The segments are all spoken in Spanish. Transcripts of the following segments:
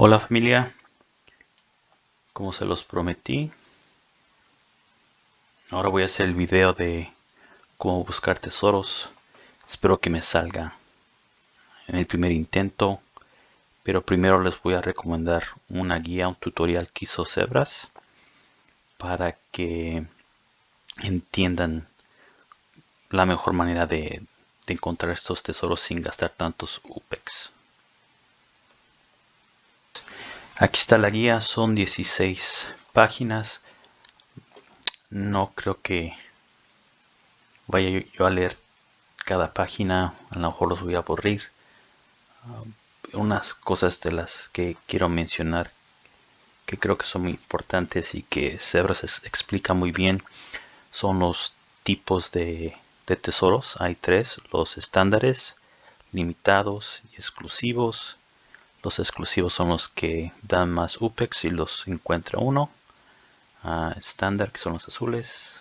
Hola familia, como se los prometí, ahora voy a hacer el video de cómo buscar tesoros. Espero que me salga en el primer intento, pero primero les voy a recomendar una guía, un tutorial que hizo Zebras para que entiendan la mejor manera de, encontrar estos tesoros sin gastar tantos UPEX. Aquí está la guía, son 16 páginas. No creo que vaya yo a leer cada página, a lo mejor los voy a aburrir. Uh, unas cosas de las que quiero mencionar que creo que son muy importantes y que Zebras explica muy bien son los tipos de, de tesoros. Hay tres, los estándares, limitados y exclusivos los exclusivos son los que dan más UPEX y los encuentra uno. Ah, estándar que son los azules.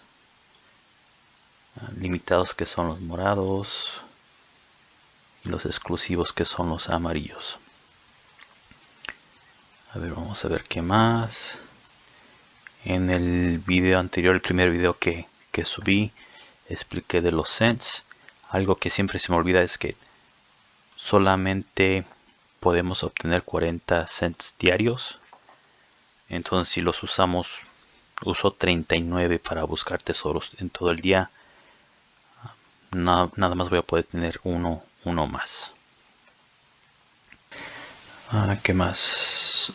Ah, limitados que son los morados. Y los exclusivos que son los amarillos. A ver, vamos a ver qué más. En el video anterior, el primer video que, que subí, expliqué de los cents. Algo que siempre se me olvida es que solamente podemos obtener 40 cents diarios. Entonces si los usamos, uso 39 para buscar tesoros en todo el día. nada más voy a poder tener uno, uno más. Ah, ¿Qué más?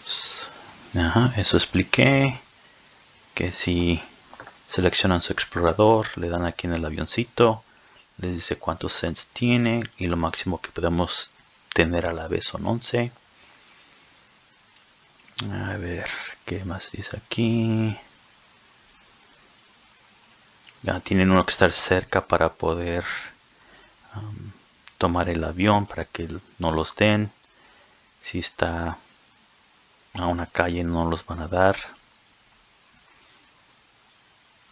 eso expliqué. Que si seleccionan su explorador, le dan aquí en el avioncito, les dice cuántos cents tiene y lo máximo que podemos tener a la vez son 11 a ver qué más dice aquí ya tienen uno que estar cerca para poder um, tomar el avión para que no los den. Si está a una calle no los van a dar.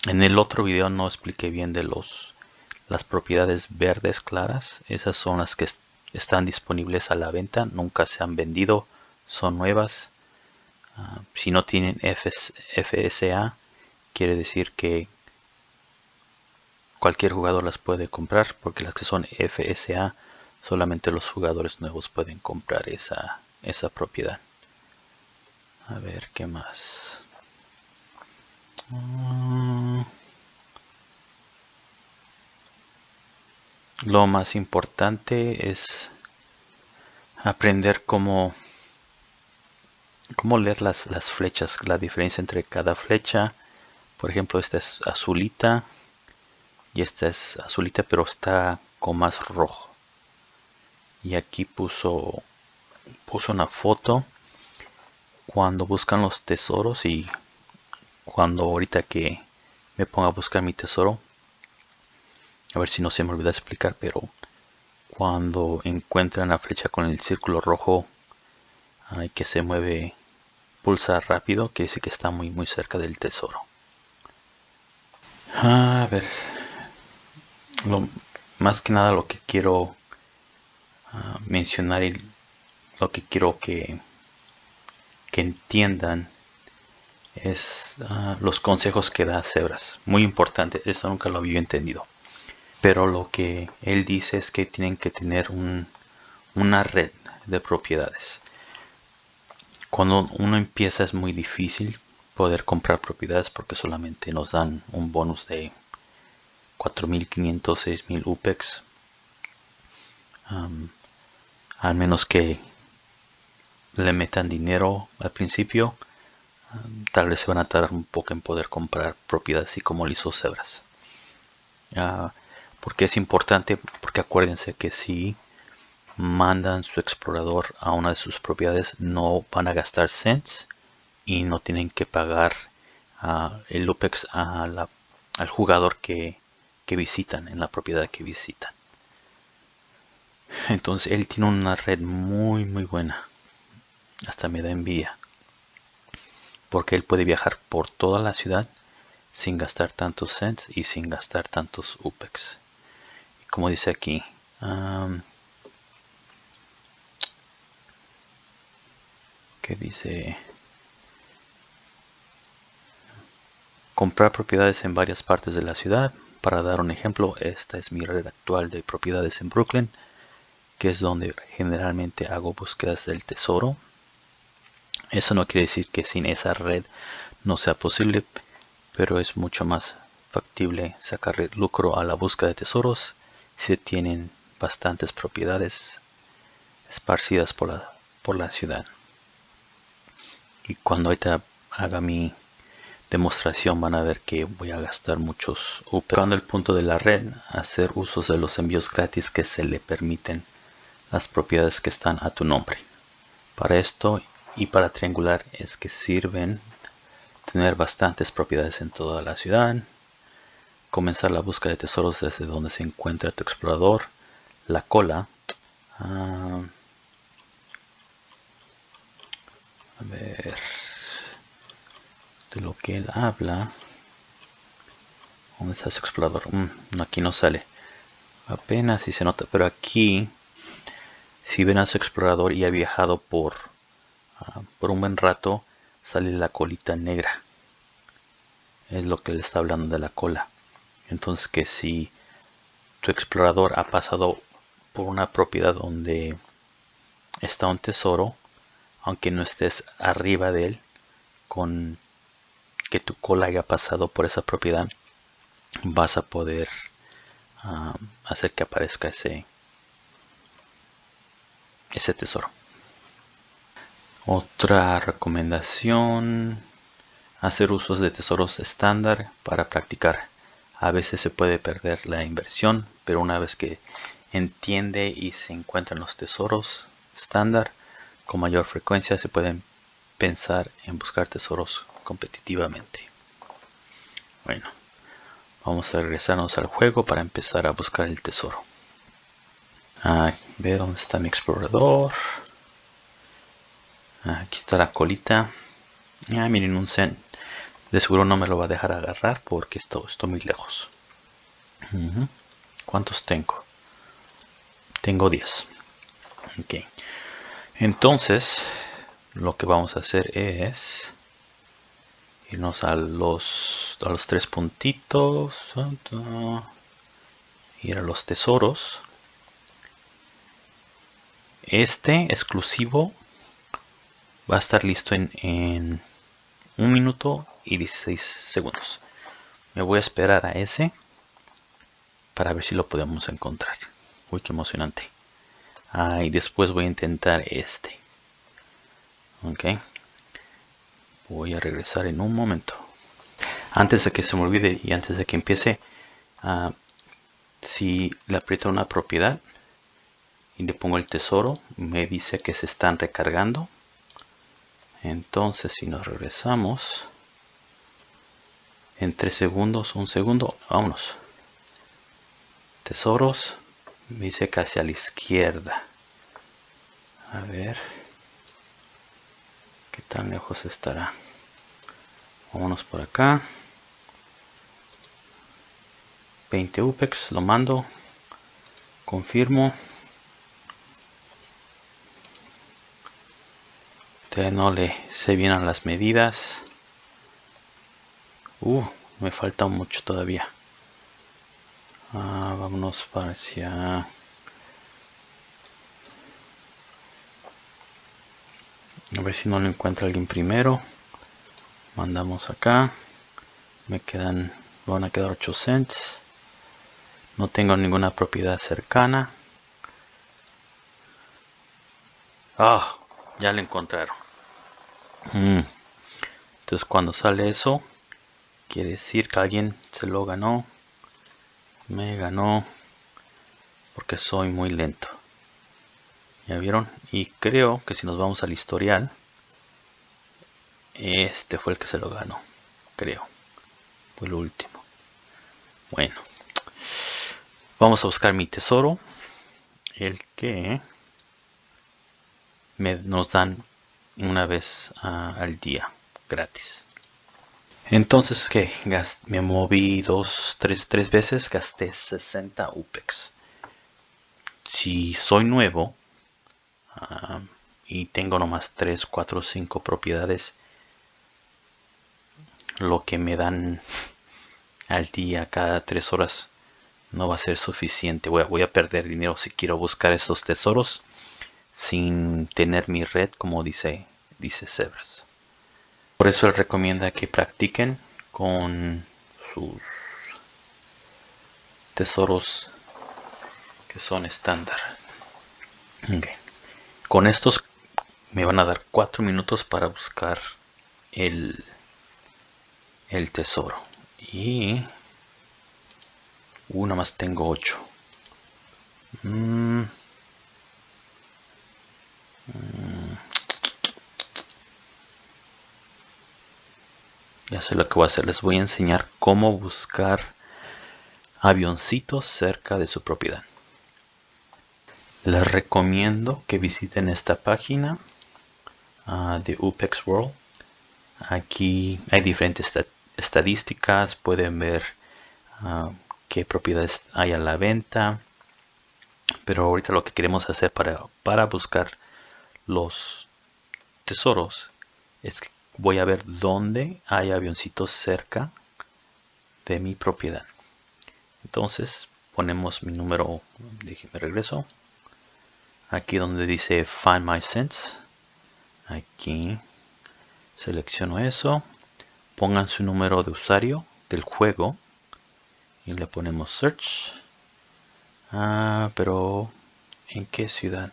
En el otro video no expliqué bien de los las propiedades verdes claras. Esas son las que disponibles a la venta, nunca se han vendido, son nuevas. Ah, si no tienen FSA, quiere decir que cualquier jugador las puede comprar, porque las que son FSA, solamente los jugadores nuevos pueden comprar esa, esa propiedad. A ver, ¿qué más? Ah, lo más importante es aprender cómo, cómo leer las, las, flechas, la diferencia entre cada flecha. Por ejemplo, esta es azulita y esta es azulita, pero está con más rojo. Y aquí puso, puso una foto cuando buscan los tesoros y cuando ahorita que me ponga a buscar mi tesoro a ver si no se me olvida explicar, pero cuando encuentran la flecha con el círculo rojo hay que se mueve, pulsa rápido, que dice que está muy muy cerca del tesoro. A ver, lo, más que nada lo que quiero ah, mencionar y lo que quiero que, que entiendan es ah, los consejos que da Cebras. Muy importante, eso nunca lo había entendido pero lo que él dice es que tienen que tener una red de propiedades. Cuando uno empieza es muy difícil poder comprar propiedades porque solamente nos dan un bonus de 4.500, 6.000 UPEX. al menos que le metan dinero al principio, tal vez se van a tardar un poco en poder comprar propiedades así como lo hizo Zebras. Ah, porque es importante? Porque acuérdense que si mandan su explorador a una de sus propiedades no van a gastar cents y no tienen que pagar el UPEX al jugador que, que visitan en la propiedad que visitan. Entonces él tiene una red muy muy buena. Hasta me da envidia. Porque él puede viajar por toda la ciudad sin gastar tantos cents y sin gastar tantos UPEX como dice aquí. que dice comprar propiedades en varias partes de la ciudad. Para dar un ejemplo, esta es mi red actual de propiedades en Brooklyn, que es donde generalmente hago búsquedas del tesoro. Eso no quiere decir que sin esa red no sea posible, pero es mucho más factible sacarle lucro a la búsqueda de tesoros si tienen bastantes propiedades esparcidas por la, por la ciudad. Y cuando ahorita haga mi demostración van a ver que voy a gastar muchos Cuando el punto de la red, hacer usos de los envíos gratis que se le permiten las propiedades que están a tu nombre. Para esto y para triangular es que sirven tener bastantes propiedades en toda la ciudad, comenzar la búsqueda de tesoros desde donde se encuentra tu explorador, la cola, ah, a ver, de lo que él habla. ¿Dónde está su explorador? Mm, aquí no sale. Apenas si se nota, pero aquí, si ven a su explorador y ha viajado por, ah, por un buen rato, sale la colita negra. Es lo que le está hablando de la cola. Entonces que si tu explorador ha pasado por una propiedad donde está un tesoro, aunque no estés arriba de él, con que tu cola haya pasado por esa propiedad, vas a poder ah, hacer que aparezca ese, ese tesoro. Otra recomendación, hacer usos de tesoros estándar para practicar. A veces se puede perder la inversión, pero una vez que entiende y se encuentran los tesoros estándar con mayor frecuencia, se pueden pensar en buscar tesoros competitivamente. Bueno, vamos a regresarnos al juego para empezar a buscar el tesoro. A ver dónde está mi explorador. Aquí está la colita. Ah, miren un zen. De seguro no me lo va a dejar agarrar porque esto, estoy muy lejos. ¿Cuántos tengo? Tengo 10. Ok. Entonces, lo que vamos a hacer es irnos a los, a los tres puntitos, ir a los tesoros. Este exclusivo va a estar listo en, en un minuto y 16 segundos. Me voy a esperar a ese para ver si lo podemos encontrar. Uy, qué emocionante. Ah, y después voy a intentar este. Ok voy a regresar en un momento antes de que se me olvide y antes de que empiece ah, si le aprieto una propiedad y le pongo el tesoro me dice que se están recargando entonces si nos regresamos en 3 segundos un segundo vámonos. Tesoros dice casi a la izquierda. A ver qué tan lejos estará vámonos por acá. 20 upex lo mando confirmo. Todavía no le sé bien a las medidas uh me falta mucho todavía. Ah, vámonos para hacia a ver si no lo encuentra alguien primero. Mandamos acá. Me quedan van a quedar 8 cents. No tengo ninguna propiedad cercana. Ah ya lo encontraron. Mm. entonces cuando sale eso quiere decir que alguien se lo ganó me ganó porque soy muy lento. Ya vieron y creo que si nos vamos al historial este fue el que se lo ganó creo. Fue el último. Bueno vamos a buscar mi tesoro el que nos dan una vez ah, al día gratis entonces que me moví dos tres, tres veces gasté 60 upex si soy nuevo y tengo nomás 3, 4, 5 propiedades, lo que me dan al día cada 3 horas no va a ser suficiente. Voy a, voy a perder dinero si quiero buscar esos tesoros sin tener mi red como dice, dice Sebras. Por eso él recomienda que practiquen con sus tesoros que son estándar. Con estos me van a dar 4 minutos para buscar el, el tesoro. Y una más tengo 8. Mm. Mm. Ya sé lo que voy a hacer. Les voy a enseñar cómo buscar avioncitos cerca de su propiedad. Les recomiendo que visiten esta página ah, de UPEX World. Aquí hay diferentes estadísticas. Pueden ver uh, qué propiedades hay a la venta. Pero ahorita lo que queremos hacer para, para buscar los tesoros es que voy a ver dónde hay avioncitos cerca de mi propiedad. Entonces ponemos mi número, déjeme regreso. Aquí donde dice Find My Sense. Aquí selecciono eso. Pongan su número de usuario del juego y le ponemos search ah, pero en qué ciudad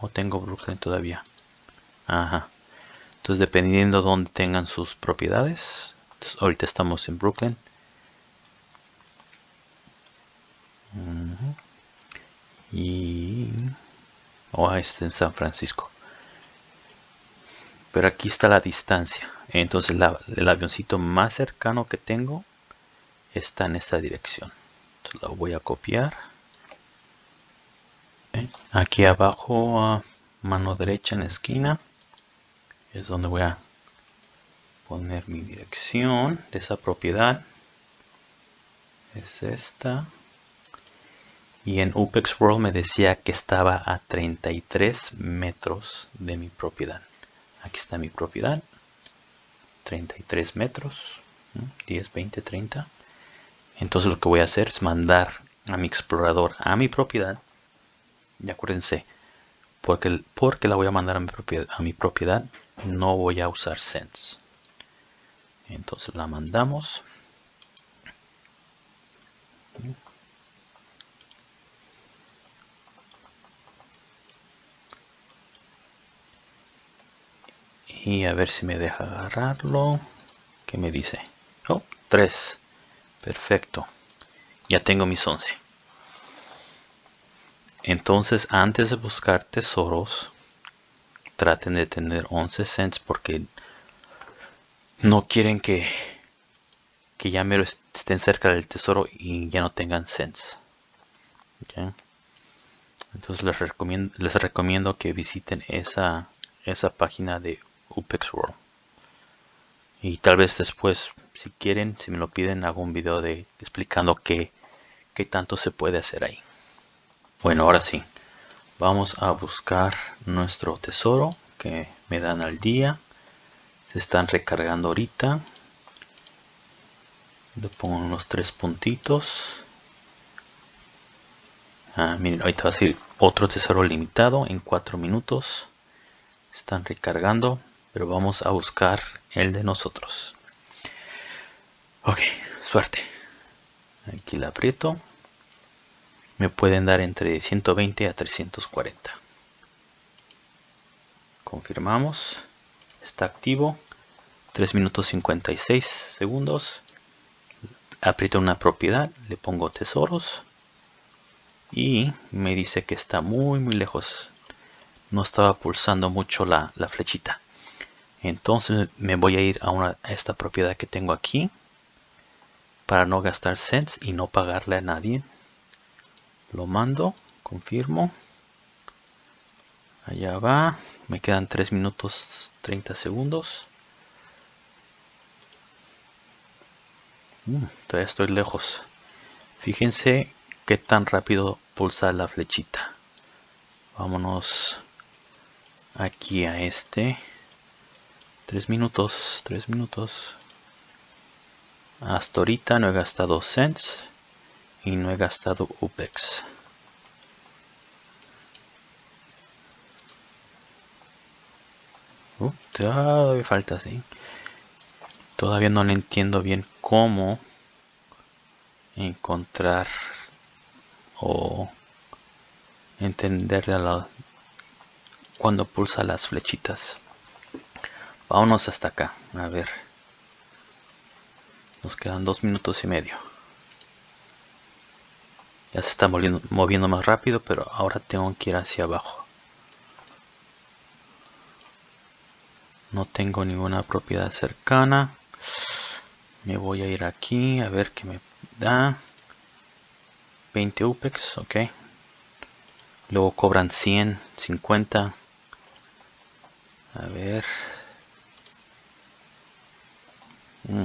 o tengo Brooklyn todavía ajá entonces dependiendo de dónde tengan sus propiedades ahorita estamos en Brooklyn. Y o oh, este en San Francisco. Pero aquí está la distancia. Entonces el avioncito más cercano que tengo está en esta dirección. Entonces, lo voy a copiar. Aquí abajo a mano derecha en la esquina es donde voy a poner mi dirección de esa propiedad. Es esta. Y en UPEX World me decía que estaba a 33 metros de mi propiedad. Aquí está mi propiedad. 33 metros 10 20 30 entonces lo que voy a hacer es mandar a mi explorador a mi propiedad. Y acuérdense, porque, porque la voy a mandar a mi, propiedad, a mi propiedad, no voy a usar Sense. Entonces la mandamos. Y a ver si me deja agarrarlo. ¿Qué me dice? Oh, 3. Perfecto. Ya tengo mis 11. Entonces, antes de buscar tesoros, traten de tener 11 cents porque no quieren que, que ya mero estén cerca del tesoro y ya no tengan cents. Entonces les recomiendo, les recomiendo que visiten esa, esa página de UPEX World y tal vez después si quieren si me lo piden hago un video de explicando qué, qué tanto se puede hacer ahí bueno ahora sí. Vamos a buscar nuestro tesoro que me dan al día. Se están recargando ahorita. Le pongo unos tres puntitos. Ah, miren ahorita va a ser otro tesoro limitado en cuatro minutos. Están recargando pero vamos a buscar el de nosotros. Ok suerte. Aquí la aprieto me pueden dar entre 120 a 340 confirmamos. Está activo. 3 minutos 56 segundos. Aprieto una propiedad le pongo tesoros. Y me dice que está muy muy lejos. No estaba pulsando mucho la, la flechita. Entonces me voy a ir a, una, esta propiedad que tengo aquí para no gastar cents y no pagarle a nadie lo mando confirmo. Allá va. Me quedan 3 minutos 30 segundos. Mm, todavía estoy lejos. Fíjense qué tan rápido pulsa la flechita. Vámonos aquí a este. Tres minutos, tres minutos. Hasta ahorita no he gastado cents y no he gastado UPEX. Uh, todavía falta, sí. Todavía no le entiendo bien cómo encontrar o entender a la, cuando pulsa las flechitas. Vámonos hasta acá, a ver. Nos quedan dos minutos y medio. Ya se está moviendo, más rápido, pero ahora tengo que ir hacia abajo. No tengo ninguna propiedad cercana. Me voy a ir aquí a ver qué me da. 20 UPEX, ok. Luego cobran 100, 50. A ver. Mm,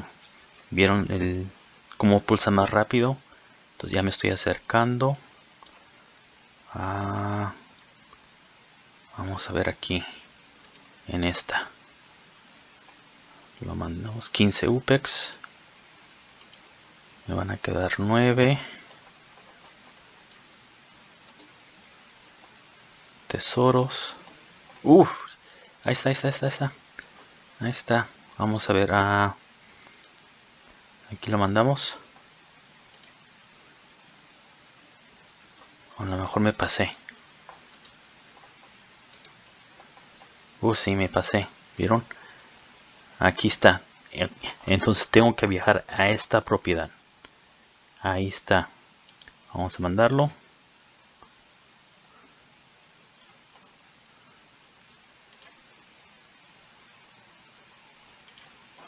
¿Vieron el cómo pulsa más rápido? Ya me estoy acercando. Ah, vamos a ver aquí. En esta. Lo mandamos 15 UPEX. Me van a quedar 9. Tesoros. Uf. Ahí está, ahí está, ahí está, ahí está. Ahí está. Vamos a ver. Ah, aquí lo mandamos. A lo me pasé. Uh, sí, me pasé. ¿Vieron? Aquí está. Entonces tengo que viajar a esta propiedad. Ahí está. Vamos a mandarlo.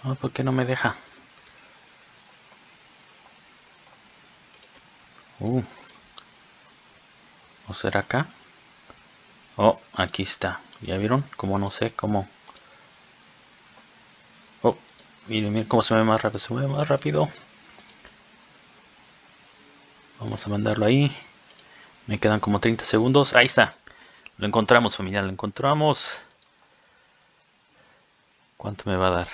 Oh, ¿Por qué no me deja? Uh. ¿O será acá? Oh, aquí está. ¿Ya vieron? Como no sé cómo. Oh, miren, miren cómo se mueve más rápido. Se mueve más rápido. Vamos a mandarlo ahí. Me quedan como 30 segundos. Ahí está. Lo encontramos, familia. Lo encontramos. ¿Cuánto me va a dar?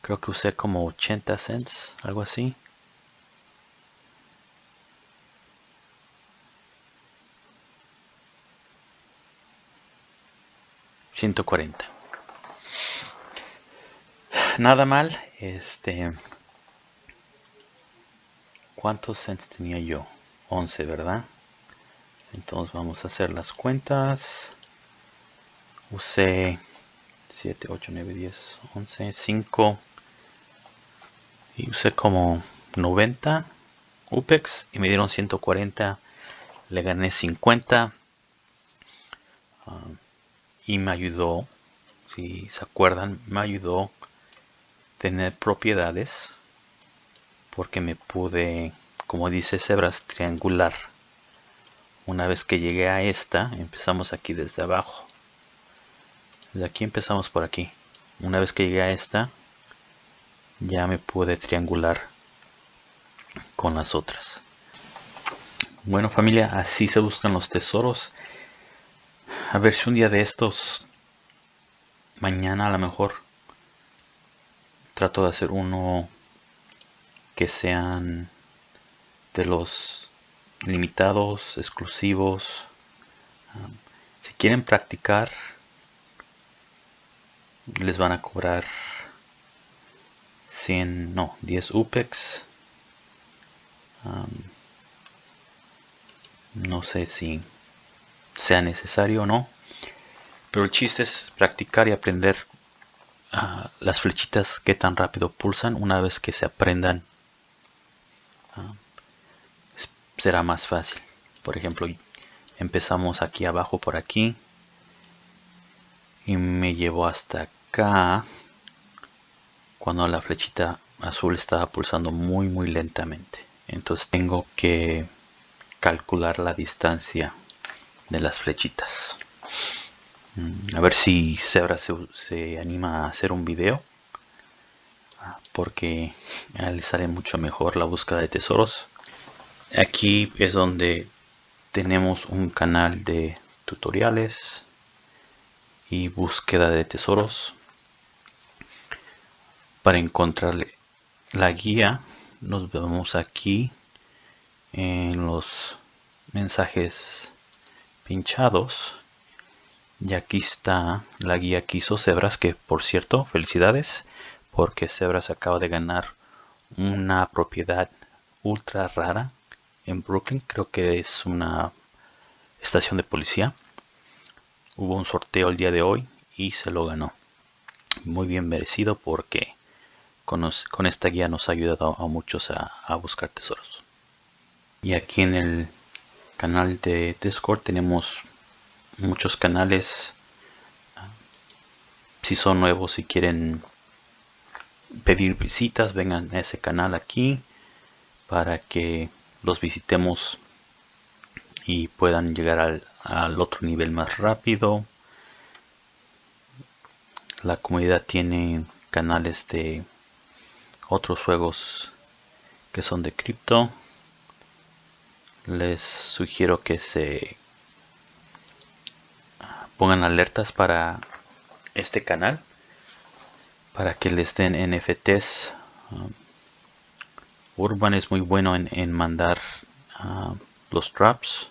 Creo que usé como 80 cents. Algo así. 140 nada mal este cuántos cents tenía yo 11 verdad entonces vamos a hacer las cuentas. Usé 7 8 9 10 11 5 y usé como 90 UPEX y me dieron 140 le gané 50 y me ayudó, si se acuerdan, me ayudó tener propiedades porque me pude, como dice Sebras, triangular. Una vez que llegué a esta, empezamos aquí desde abajo. Desde aquí empezamos por aquí. Una vez que llegué a esta, ya me pude triangular con las otras. Bueno familia, así se buscan los tesoros a ver si un día de estos, mañana a lo mejor, trato de hacer uno que sean de los limitados, exclusivos. si quieren practicar, les van a cobrar 100, no, 10 UPEX. no sé si sea necesario o no. Pero el chiste es practicar y aprender ah, las flechitas que tan rápido pulsan. Una vez que se aprendan, ah, será más fácil. Por ejemplo, empezamos aquí abajo por aquí. Y me llevo hasta acá. Cuando la flechita azul estaba pulsando muy muy lentamente. Entonces tengo que calcular la distancia de las flechitas. Mm, a ver si Zebra se, anima a hacer un video. Ah, porque a él le sale mucho mejor la búsqueda de tesoros. Aquí es donde tenemos un canal de tutoriales. y búsqueda de tesoros. Para encontrar la guía nos vemos aquí en los mensajes pinchados. Y aquí está la guía que hizo Zebras que por cierto felicidades porque Zebras acaba de ganar una propiedad ultra rara en Brooklyn. Creo que es una estación de policía. Hubo un sorteo el día de hoy y se lo ganó. Muy bien merecido porque con, esta guía nos ha ayudado a muchos a buscar tesoros. Y aquí en el canal de Discord. Tenemos muchos canales. Si son nuevos y quieren pedir visitas vengan a ese canal aquí para que los visitemos y puedan llegar al, al otro nivel más rápido. La comunidad tiene canales de otros juegos que son de cripto les sugiero que se pongan alertas para este canal para que les den NFTs um, Urban es muy bueno en, mandar uh, los drops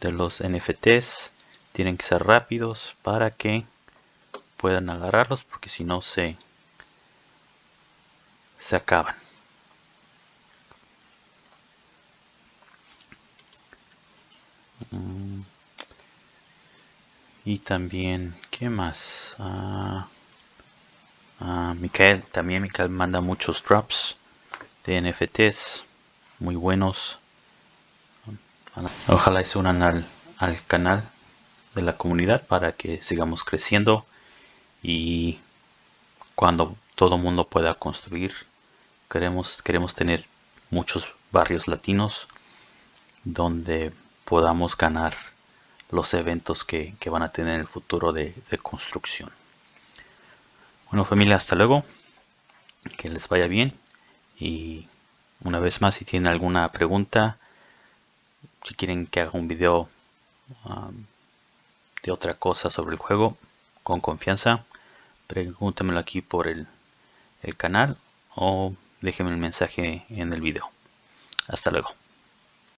de los NFTs tienen que ser rápidos para que puedan agarrarlos porque si no se se acaban y también qué más ah, ah, Micael también Micael manda muchos drops de NFTs muy buenos. Ojalá se unan al, al canal de la comunidad para que sigamos creciendo y cuando todo mundo pueda construir queremos queremos tener muchos barrios latinos donde podamos ganar los eventos que, van a tener en el futuro de, construcción. Bueno familia, hasta luego. Que les vaya bien. Y una vez más, si tienen alguna pregunta, si quieren que haga un video um, de otra cosa sobre el juego, con confianza, pregúntamelo aquí por el, el canal o déjenme el mensaje en el video. Hasta luego.